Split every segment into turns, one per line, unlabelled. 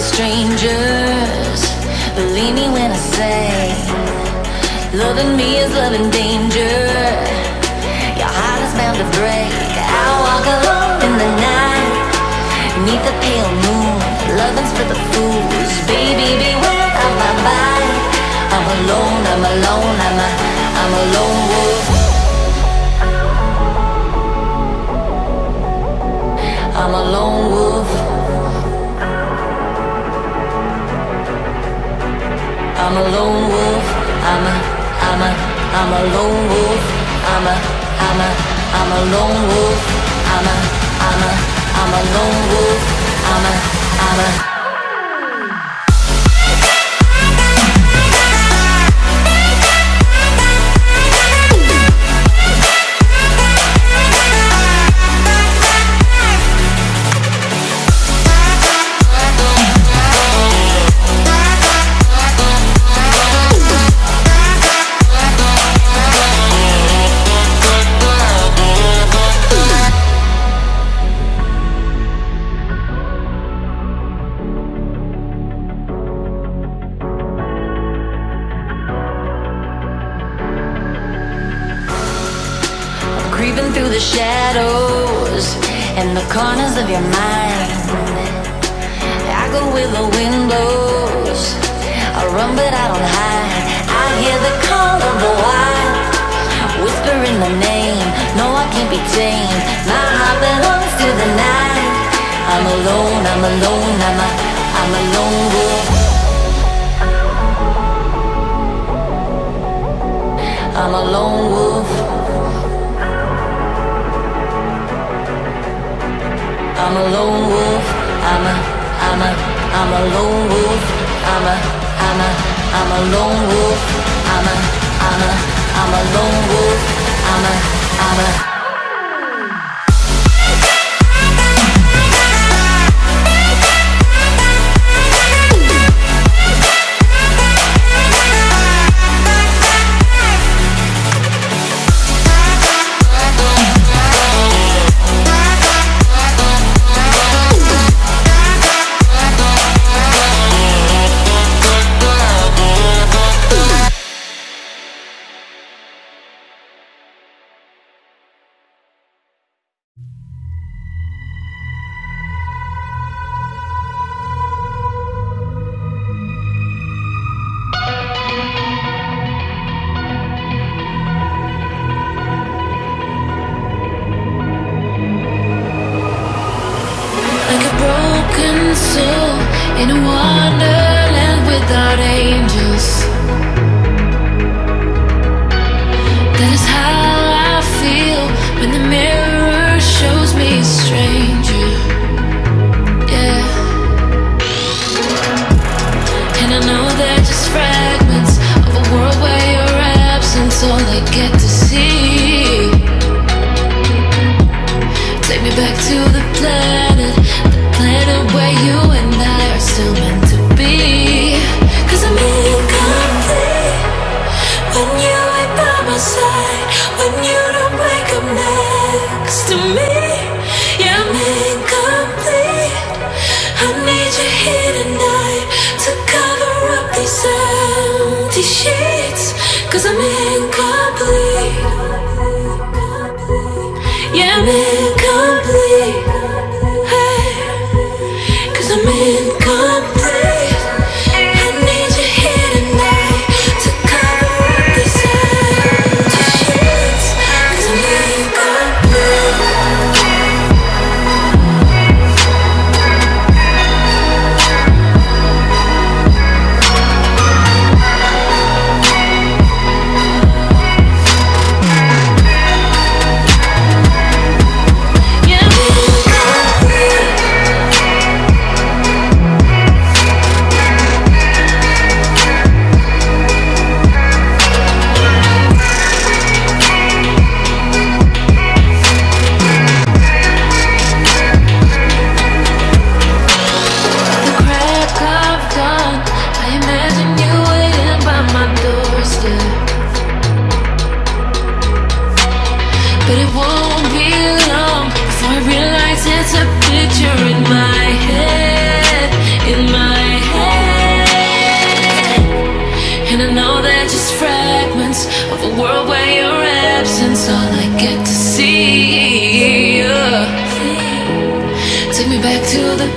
strangers. Believe me when I say, loving me is loving danger. Your heart is bound to break. I walk alone in the night, neath the pale moon. Loving's for the fools. Baby, beware of my bite. I'm alone, I'm alone, I'm a, I'm a lone wolf. I'm a lone wolf. Lone wolf. I'm a, I'm a, I'm a lone wolf. I'm a, I'm a, I'm a lone wolf. I'm a, I'm a, I'm a lone wolf. I'm a, I'm a. creeping through the shadows and the corners of your mind. I go where the wind blows. I run, but I don't hide. I hear the call of the wild, whispering the name. No, I can't be tamed. My heart belongs to the night. I'm alone. I'm alone. I'm a, I'm a lone wolf. I'm a lone wolf. I'm a lone wolf. I'm a, I'm a, I'm a lone wolf. I'm a, I'm a, I'm a lone wolf. I'm a, I'm a, I'm a lone wolf. I'm a, I'm a.
without angels. That is how I feel when the mirror shows me a stranger. Yeah. And I know they're just fragments of a world where your absence all I get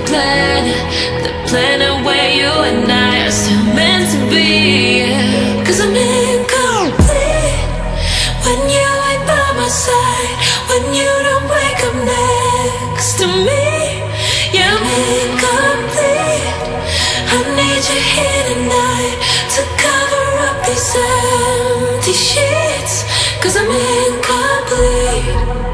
planet, the planet where you and I are still meant to be. Cause I'm incomplete when you ain't by my side, when you don't wake up next to me. Yeah, I'm incomplete. I need you here tonight to cover up these empty sheets. Cause I'm incomplete.